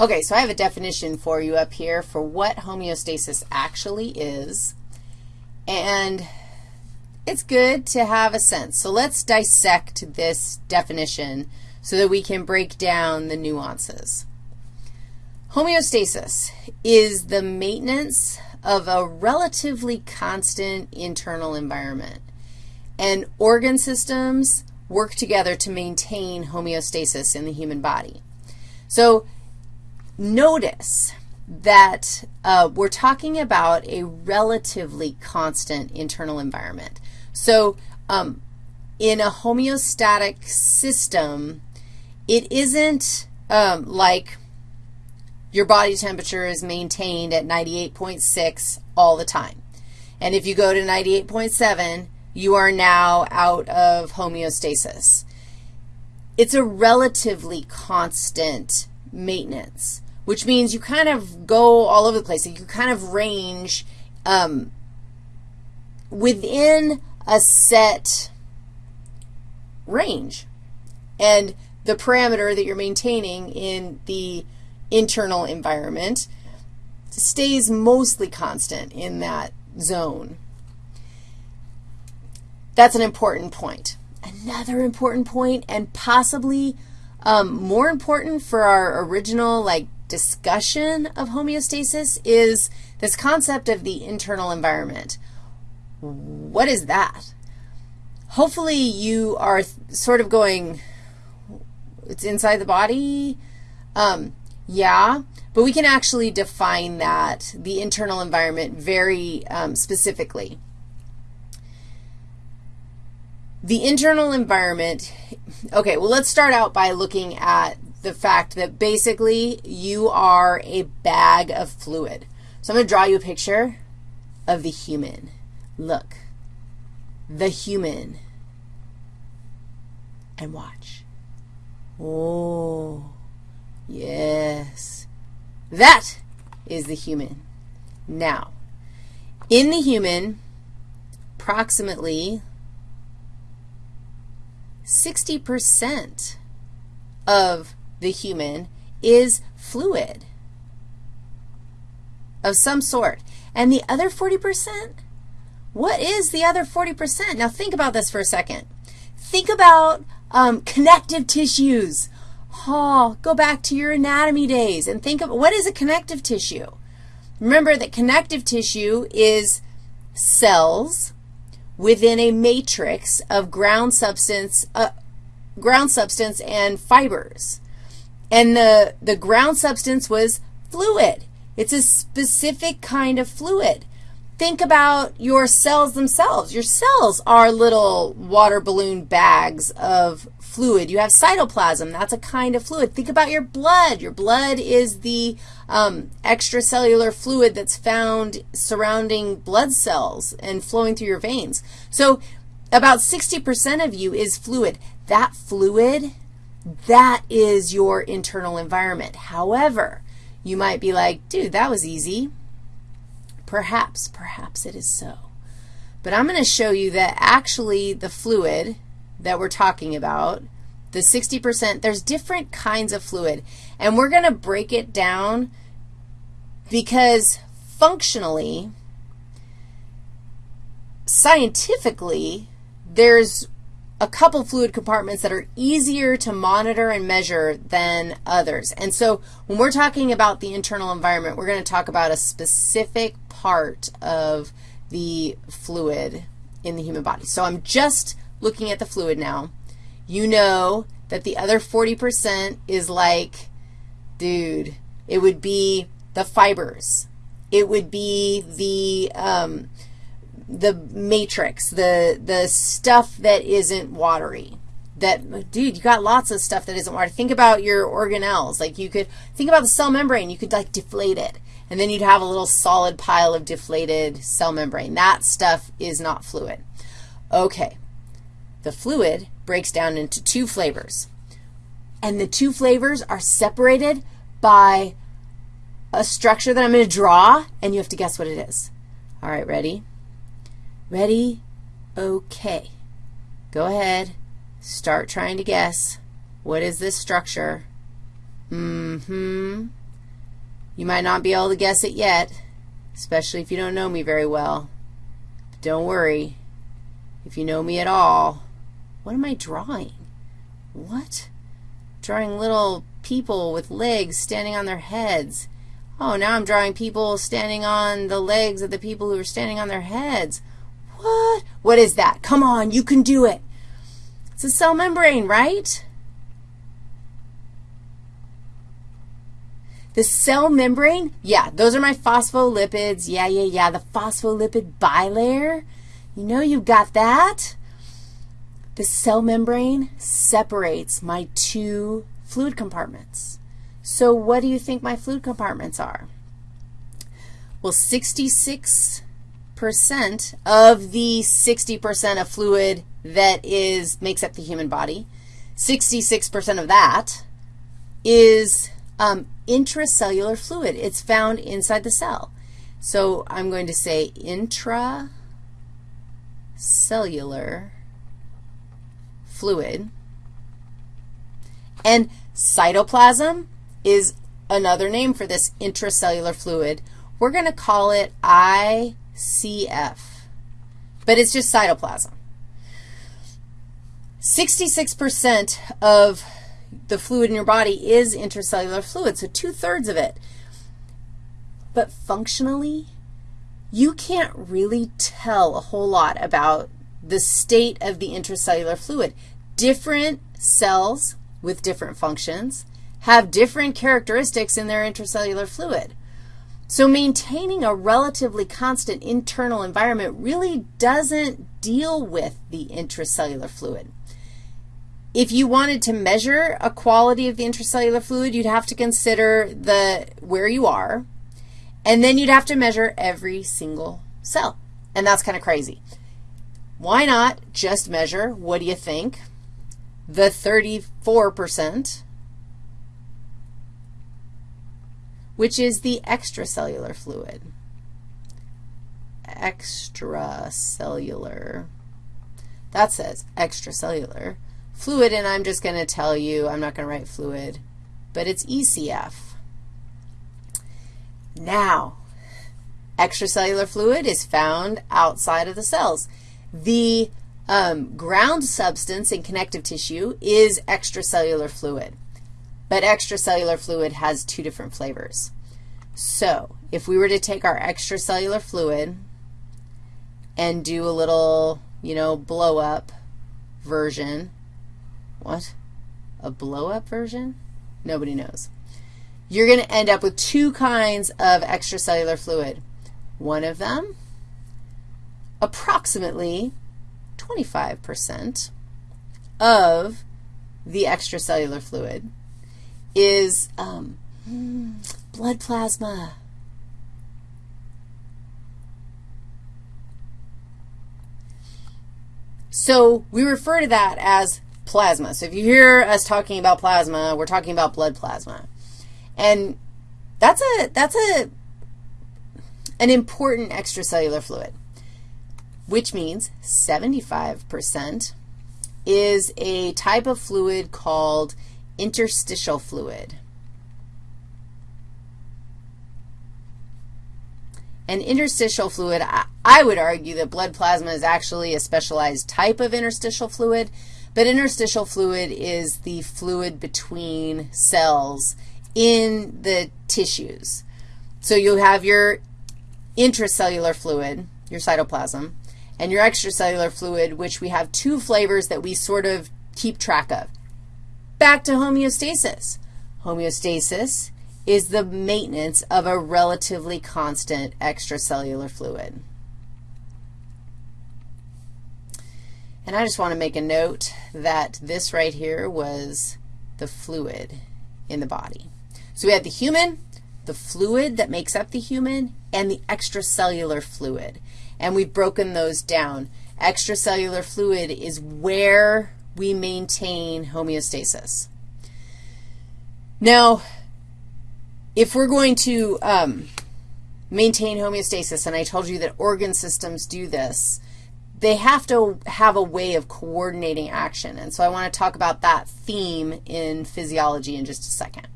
Okay, so I have a definition for you up here for what homeostasis actually is, and it's good to have a sense. So let's dissect this definition so that we can break down the nuances. Homeostasis is the maintenance of a relatively constant internal environment, and organ systems work together to maintain homeostasis in the human body. So notice that uh, we're talking about a relatively constant internal environment. So um, in a homeostatic system, it isn't um, like your body temperature is maintained at 98.6 all the time. And if you go to 98.7, you are now out of homeostasis. It's a relatively constant maintenance, which means you kind of go all over the place. You kind of range um, within a set range. And the parameter that you're maintaining in the internal environment stays mostly constant in that zone. That's an important point. Another important point, and possibly um, more important for our original, like, discussion of homeostasis is this concept of the internal environment. What is that? Hopefully you are sort of going, it's inside the body? Um, yeah, but we can actually define that, the internal environment, very um, specifically. The internal environment, okay, well, let's start out by looking at the fact that basically you are a bag of fluid. So I'm going to draw you a picture of the human. Look, the human. And watch. Oh, yes. That is the human. Now, in the human, approximately 60% of the human is fluid of some sort. And the other 40%, what is the other 40%? Now think about this for a second. Think about um, connective tissues. Oh, go back to your anatomy days and think of what is a connective tissue? Remember that connective tissue is cells within a matrix of ground substance, uh, ground substance and fibers. And the, the ground substance was fluid. It's a specific kind of fluid. Think about your cells themselves. Your cells are little water balloon bags of fluid. You have cytoplasm. That's a kind of fluid. Think about your blood. Your blood is the um, extracellular fluid that's found surrounding blood cells and flowing through your veins. So about 60% of you is fluid. That fluid, that is your internal environment. However, you might be like, dude, that was easy. Perhaps, perhaps it is so. But I'm going to show you that actually the fluid that we're talking about, the 60%, there's different kinds of fluid. And we're going to break it down because functionally, scientifically, there's a couple fluid compartments that are easier to monitor and measure than others. And so when we're talking about the internal environment, we're going to talk about a specific part of the fluid in the human body. So I'm just looking at the fluid now, you know that the other 40% is like, dude, it would be the fibers. It would be the, um, the matrix, the, the stuff that isn't watery. That, dude, you got lots of stuff that isn't watery. Think about your organelles. Like you could, think about the cell membrane. You could, like, deflate it, and then you'd have a little solid pile of deflated cell membrane. That stuff is not fluid. Okay, the fluid breaks down into two flavors. And the two flavors are separated by a structure that I'm going to draw, and you have to guess what it is. All right, ready? Ready? Okay. Go ahead. Start trying to guess. What is this structure? Mm-hmm. You might not be able to guess it yet, especially if you don't know me very well. But don't worry. If you know me at all, what am I drawing? What? Drawing little people with legs standing on their heads. Oh, now I'm drawing people standing on the legs of the people who are standing on their heads. What? What is that? Come on, you can do it. It's a cell membrane, right? The cell membrane, yeah, those are my phospholipids. Yeah, yeah, yeah, the phospholipid bilayer. You know you've got that. The cell membrane separates my two fluid compartments. So what do you think my fluid compartments are? Well, 66% of the 60% of fluid that is makes up the human body, 66% of that is um, intracellular fluid. It's found inside the cell. So I'm going to say intracellular fluid. And cytoplasm is another name for this intracellular fluid. We're going to call it ICF, but it's just cytoplasm. 66% of the fluid in your body is intracellular fluid, so two-thirds of it. But functionally, you can't really tell a whole lot about the state of the intracellular fluid. Different cells with different functions have different characteristics in their intracellular fluid. So maintaining a relatively constant internal environment really doesn't deal with the intracellular fluid. If you wanted to measure a quality of the intracellular fluid, you'd have to consider the where you are, and then you'd have to measure every single cell, and that's kind of crazy. Why not just measure, what do you think, the 34%, which is the extracellular fluid. Extracellular. That says extracellular fluid, and I'm just going to tell you, I'm not going to write fluid, but it's ECF. Now, extracellular fluid is found outside of the cells. The um, ground substance in connective tissue is extracellular fluid, but extracellular fluid has two different flavors. So if we were to take our extracellular fluid and do a little, you know, blow-up version, what? A blow-up version? Nobody knows. You're going to end up with two kinds of extracellular fluid. One of them, approximately 25% of the extracellular fluid is um, blood plasma. So we refer to that as plasma. So if you hear us talking about plasma, we're talking about blood plasma. And that's a, that's a, an important extracellular fluid, which means 75% is a type of fluid called interstitial fluid. And interstitial fluid, I, I would argue that blood plasma is actually a specialized type of interstitial fluid, but interstitial fluid is the fluid between cells in the tissues. So you have your intracellular fluid, your cytoplasm, and your extracellular fluid, which we have two flavors that we sort of keep track of. Back to homeostasis. Homeostasis is the maintenance of a relatively constant extracellular fluid. And I just want to make a note that this right here was the fluid in the body. So we had the human, the fluid that makes up the human, and the extracellular fluid. And we've broken those down. Extracellular fluid is where we maintain homeostasis. Now, if we're going to um, maintain homeostasis, and I told you that organ systems do this, they have to have a way of coordinating action. And so I want to talk about that theme in physiology in just a second.